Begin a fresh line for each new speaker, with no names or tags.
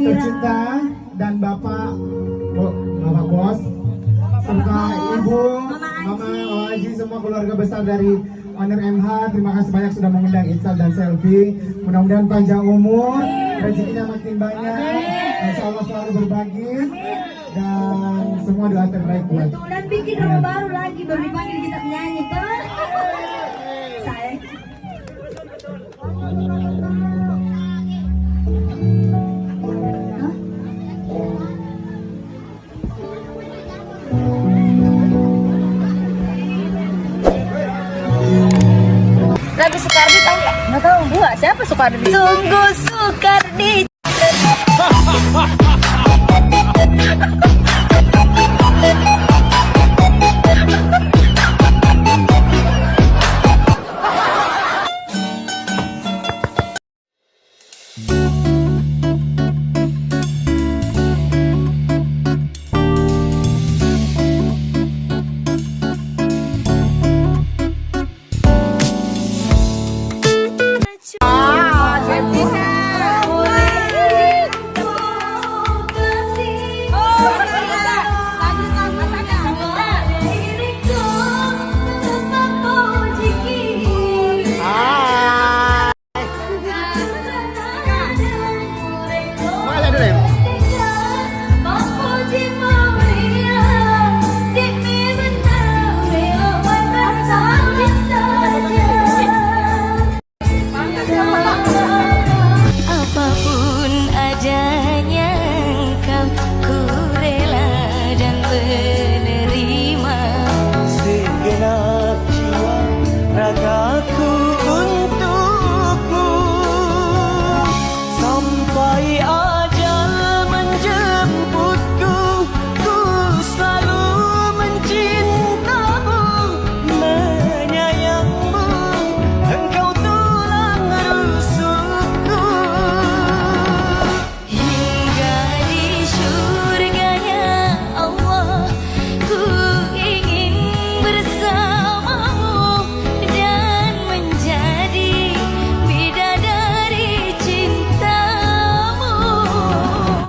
tercinta dan Bapak Bapak Bos serta Ibu, Mama, Oaji, semua keluarga besar dari Owner MH. Terima kasih banyak sudah mengundang Ical dan Selfie. Mudah-mudahan panjang umur, rezekinya makin banyak. Insya Allah selalu berbagi dan semua doa terbaik buat
Kebetulan bikin rumah baru lagi baru dipanggil kita penyanyi
Soekardi Sukardi tahu nggak
nggak tahu
gua siapa Sukardi?
sungguh Sukardi. Bye.